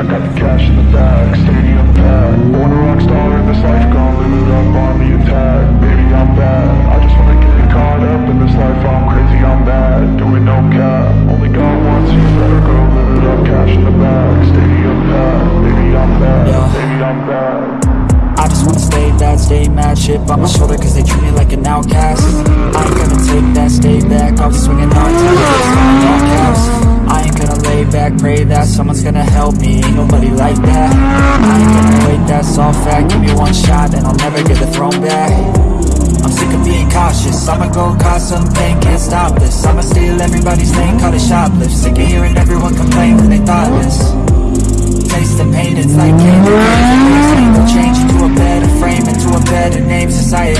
I got the cash in the bag, stadium packed. Born a I just wanna stay bad, stay mad Shit on my shoulder cause they treat me like an outcast. I ain't gonna take that, stay back I'll be swinging on caps I ain't gonna lay back, pray that Someone's gonna help me, ain't nobody like that. I ain't gonna wait, that's all fact. Give me one shot and I'll never get the throne back. I'm sick of being cautious. I'ma go cause some pain, can't stop this. I'ma steal everybody's thing, call it shoplift. Sick of hearing everyone complain when they thoughtless desire